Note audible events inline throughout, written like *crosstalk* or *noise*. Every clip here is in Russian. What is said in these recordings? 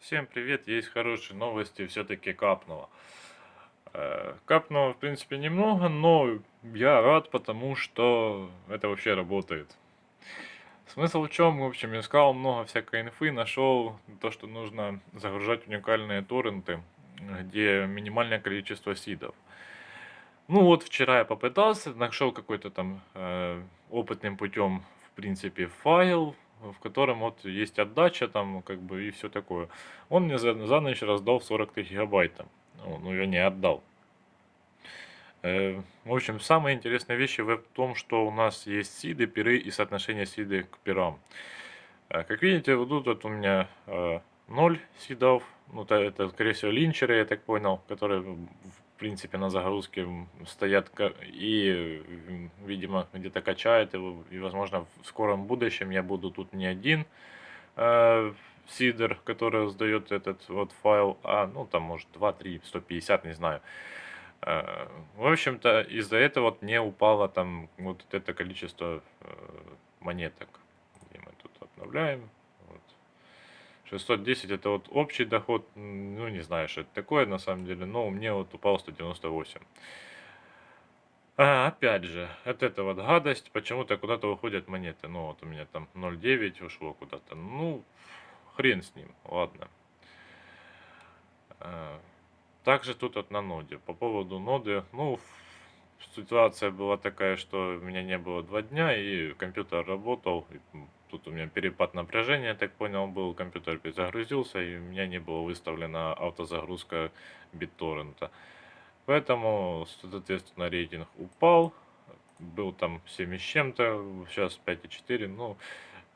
Всем привет, есть хорошие новости, все-таки капнуло. Э, Капнуло, в принципе, немного, но я рад, потому что это вообще работает. Смысл в чем? В общем, искал много всякой инфы, нашел то, что нужно загружать уникальные торренты, где минимальное количество сидов. Ну вот, вчера я попытался, нашел какой-то там э, опытным путем, в принципе, файл, в котором вот есть отдача там, как бы, и все такое. Он мне за, за ночь раздал 43 гигабайта. Ну, ну, я не отдал. Э, в общем, самые интересные вещи в том, что у нас есть сиды, пиры и соотношение сиды к пирам. Э, как видите, вот тут вот у меня э, 0 сидов. Ну, это, это, скорее всего, линчеры, я так понял, которые принципе, на загрузке стоят и, видимо, где-то качает его. И, возможно, в скором будущем я буду тут не один э, сидер, который сдает этот вот файл, а, ну, там, может, 2, 3, 150, не знаю. Э, в общем-то, из-за этого вот не упало там вот это количество э, монеток. Где мы тут обновляем. 610 это вот общий доход, ну не знаю, что это такое на самом деле, но у меня вот упал 198. А, опять же, от это вот гадость, почему-то куда-то уходят монеты. Ну вот у меня там 0,9 ушло куда-то. Ну, хрен с ним, ладно. А, также тут вот на ноде. По поводу ноды, ну, ситуация была такая, что у меня не было два дня, и компьютер работал, Тут у меня перепад напряжения, я так понял, был, компьютер перезагрузился, и у меня не было выставлена автозагрузка BitTorrent. Поэтому, соответственно, рейтинг упал, был там 7 с чем-то, сейчас 5,4, ну,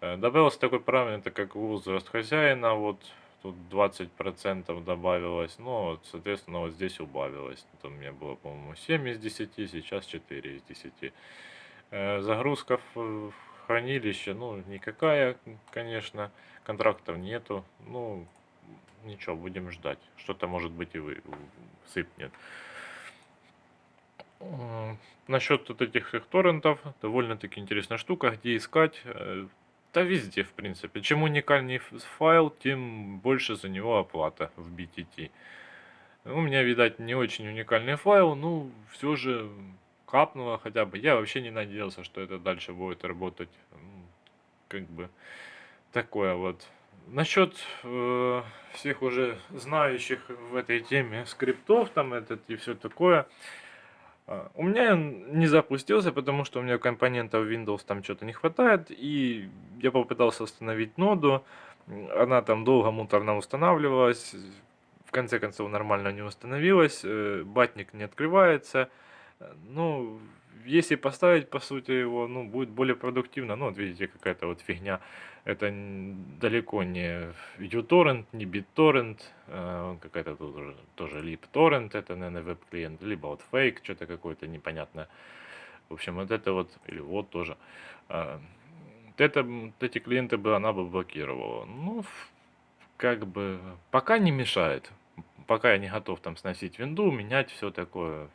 э, добавился такой параметр, как возраст хозяина, вот, тут 20% добавилось, ну, вот, соответственно, вот здесь убавилось. Тут у меня было, по-моему, 7 из 10, сейчас 4 из 10. Э, загрузка в хранилище, ну, никакая, конечно, контрактов нету, ну, ничего, будем ждать, что-то может быть и вы, сыпнет. Насчет вот этих их торрентов, довольно-таки интересная штука, где искать, э, да везде, в принципе. Чем уникальнее файл, тем больше за него оплата в BTT. У меня, видать, не очень уникальный файл, ну, все же капнуло хотя бы. Я вообще не надеялся, что это дальше будет работать. Как бы такое вот. Насчет э, всех уже знающих в этой теме скриптов, там этот и все такое. Э, у меня не запустился, потому что у меня компонентов Windows там что-то не хватает. И я попытался установить ноду. Она там долго муторно устанавливалась. В конце концов нормально не установилась. Э, батник не открывается. Ну, если поставить, по сути, его, ну, будет более продуктивно. Ну, вот видите, какая-то вот фигня. Это далеко не uTorrent, не BitTorrent. Э, какая-то тут тоже, тоже LibTorrent, это, наверное, веб-клиент. Либо вот фейк, что-то какое-то непонятное. В общем, вот это вот, или вот тоже. Э, это, вот эти клиенты бы она бы блокировала. Ну, как бы, пока не мешает. Пока я не готов там сносить винду, менять все такое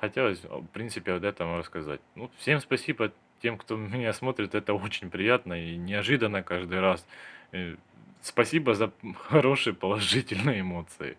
хотелось, в принципе, вот этом рассказать. Ну, всем спасибо тем, кто *laughs* меня смотрит, это очень приятно и неожиданно каждый раз. И спасибо за *laughs* хорошие положительные эмоции.